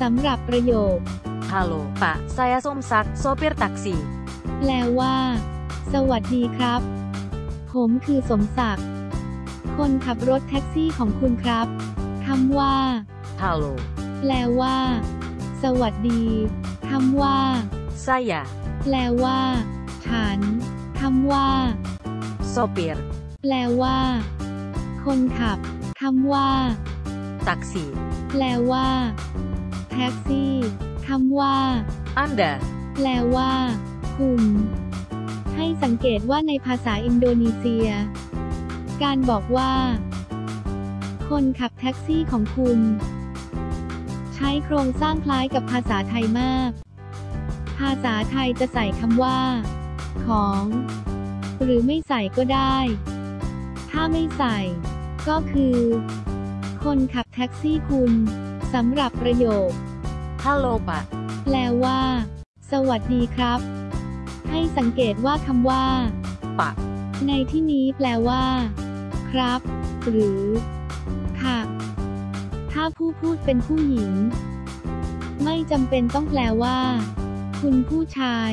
สำหรับประโยค Halo, Pak. Saya Somsak, sopir taksi. แปลว่า สวัสดีครับ ผมคือสมศักดิ์ คนขับรถแท็กซี่ของคุณครับคำว่า Halo, แปลว่า สวัสดีคำว่า saya แปลว่า ฉันคำว่า sopir แปลว่า คนขับคำว่า taksi. แปลว่า แท็กซี่คำว่า Anda แปลว่า คุณ ให้สังเกตว่าในภาษาอินโดนีเซีย การบอกว่า คนขับแท็กซี่ของคุณ ใช้โครงสร้างคล้ายกับภาษาไทยมาก ภาษาไทยจะใส่คำว่า ของ หรือไม่ใส่ก็ได้ ถ้าไม่ใส่ ก็คือ คนขับแท็กซี่คุณ สำหรับประโยค Halo, Pak. แปลว่า สวัสดีครับ ให้สังเกตว่าคำว่า Pak ในที่นี้แปลว่า ครับ หรือ ค่ะ ถ้าผู้พูดเป็นผู้หญิง ไม่จำเป็นต้องแปลว่า คุณผู้ชาย